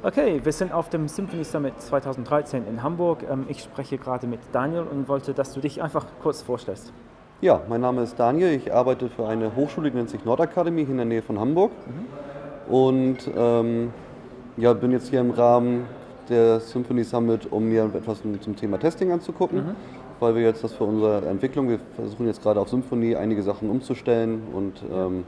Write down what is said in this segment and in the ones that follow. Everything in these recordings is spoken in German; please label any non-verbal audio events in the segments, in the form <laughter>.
Okay, wir sind auf dem Symphony Summit 2013 in Hamburg. Ähm, ich spreche gerade mit Daniel und wollte, dass du dich einfach kurz vorstellst. Ja, mein Name ist Daniel. Ich arbeite für eine Hochschule, die nennt sich Nordakademie, hier in der Nähe von Hamburg. Mhm. Und ähm, ja, bin jetzt hier im Rahmen der Symphony Summit, um mir etwas zum Thema Testing anzugucken. Mhm. Weil wir jetzt das für unsere Entwicklung, wir versuchen jetzt gerade auf Symphony einige Sachen umzustellen und ähm,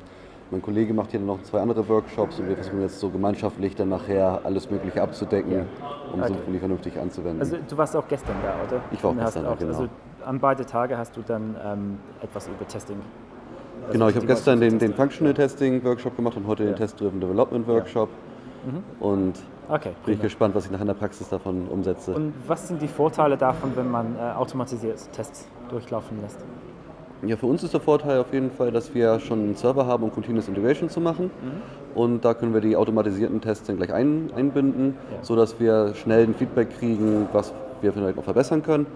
mein Kollege macht hier noch zwei andere Workshops und wir versuchen jetzt so gemeinschaftlich dann nachher alles Mögliche abzudecken, ja. um okay. Symfony vernünftig anzuwenden. Also du warst auch gestern da, oder? Ich war auch gestern da, genau. Also an beide Tage hast du dann ähm, etwas über Testing also Genau, ich habe gestern den, den Functional Testing Workshop gemacht und heute ja. den Test-Driven Development Workshop. Ja. Mhm. Und okay, bin ich gespannt, was ich nachher in der Praxis davon umsetze. Und was sind die Vorteile davon, wenn man äh, automatisiert Tests durchlaufen lässt? Ja, für uns ist der Vorteil auf jeden Fall, dass wir schon einen Server haben, um Continuous Integration zu machen. Mhm. Und da können wir die automatisierten Tests dann gleich ein, einbinden, ja. sodass wir schnell ein Feedback kriegen, was wir vielleicht noch verbessern können.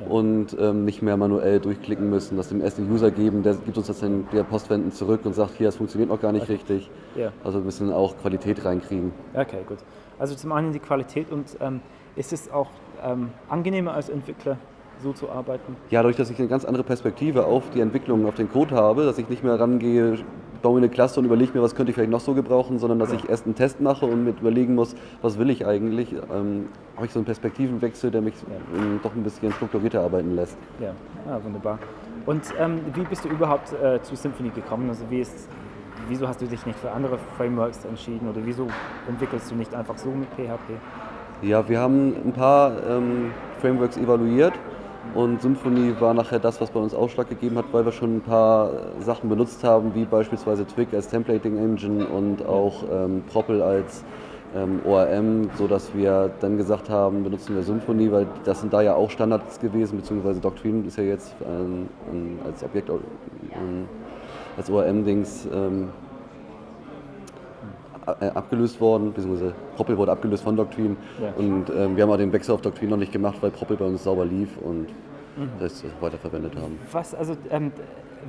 Ja. Und ähm, nicht mehr manuell durchklicken müssen, das dem ersten User geben, der gibt uns das dann via Postwenden zurück und sagt, hier, das funktioniert noch gar nicht okay. richtig. Ja. Also ein bisschen auch Qualität reinkriegen. Okay, gut. Also zum einen die Qualität und ähm, ist es auch ähm, angenehmer als Entwickler, so zu arbeiten? Ja, dadurch, dass ich eine ganz andere Perspektive auf die Entwicklung, auf den Code habe, dass ich nicht mehr rangehe, baue mir eine Klasse und überlege mir, was könnte ich vielleicht noch so gebrauchen, sondern dass ja. ich erst einen Test mache und mit überlegen muss, was will ich eigentlich, ähm, habe ich so einen Perspektivenwechsel, der mich ja. ähm, doch ein bisschen strukturierter arbeiten lässt. Ja, ah, wunderbar. Und ähm, wie bist du überhaupt äh, zu Symfony gekommen? Also wie ist, wieso hast du dich nicht für andere Frameworks entschieden oder wieso entwickelst du nicht einfach so mit PHP? Ja, wir haben ein paar ähm, Frameworks evaluiert und Symfony war nachher das, was bei uns Ausschlag gegeben hat, weil wir schon ein paar Sachen benutzt haben, wie beispielsweise Twig als Templating Engine und auch ähm, Propel als ähm, ORM, sodass wir dann gesagt haben, benutzen wir Symfony, weil das sind da ja auch Standards gewesen, beziehungsweise Doctrine ist ja jetzt ähm, als Objekt, ähm, als ORM-Dings abgelöst worden, beziehungsweise Propel wurde abgelöst von Doctrine. Ja. Und ähm, wir haben auch den Wechsel auf Doctrine noch nicht gemacht, weil Propel bei uns sauber lief und mhm. das weiterverwendet haben. Was, also, ähm,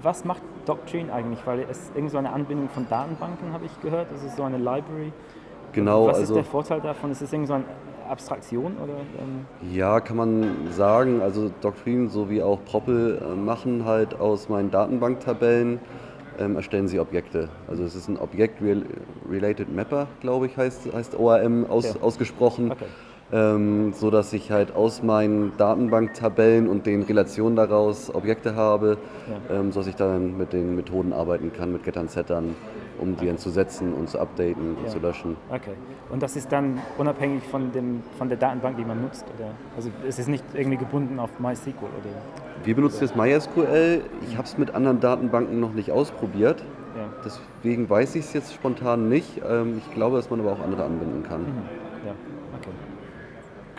was macht Doctrine eigentlich? Weil es irgendwie so eine Anbindung von Datenbanken, habe ich gehört. Das ist so eine Library. Genau. Was also, ist der Vorteil davon? Ist es irgendwie so eine Abstraktion? Oder, ähm? Ja, kann man sagen. Also Doctrine sowie auch Propel äh, machen halt aus meinen Datenbanktabellen ähm, erstellen sie Objekte. Also es ist ein Object-Related Mapper, glaube ich, heißt, heißt ORM aus, ja. ausgesprochen. Okay. Ähm, so dass ich halt aus meinen Datenbanktabellen und den Relationen daraus Objekte habe, ja. ähm, sodass ich dann mit den Methoden arbeiten kann, mit Gettern, Settern, um die dann zu setzen und zu updaten und ja. zu löschen. Okay. Und das ist dann unabhängig von, dem, von der Datenbank, die man nutzt? Oder? Also es ist nicht irgendwie gebunden auf MySQL? Oder? Wir benutzen jetzt MySQL. Ich habe es mit anderen Datenbanken noch nicht ausprobiert. Ja. Deswegen weiß ich es jetzt spontan nicht. Ähm, ich glaube, dass man aber auch andere anbinden kann. Mhm.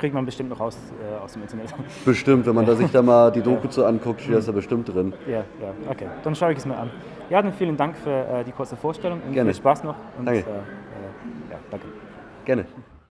Kriegt man bestimmt noch aus, äh, aus dem Internet. <laughs> Bestimmt, wenn man da sich da mal die Doku zu anguckt, steht das da bestimmt drin. Ja, ja, okay. Dann schaue ich es mir an. Ja, dann vielen Dank für äh, die kurze Vorstellung und Gerne. viel Spaß noch. Und, danke. Äh, äh ja, danke. Gerne.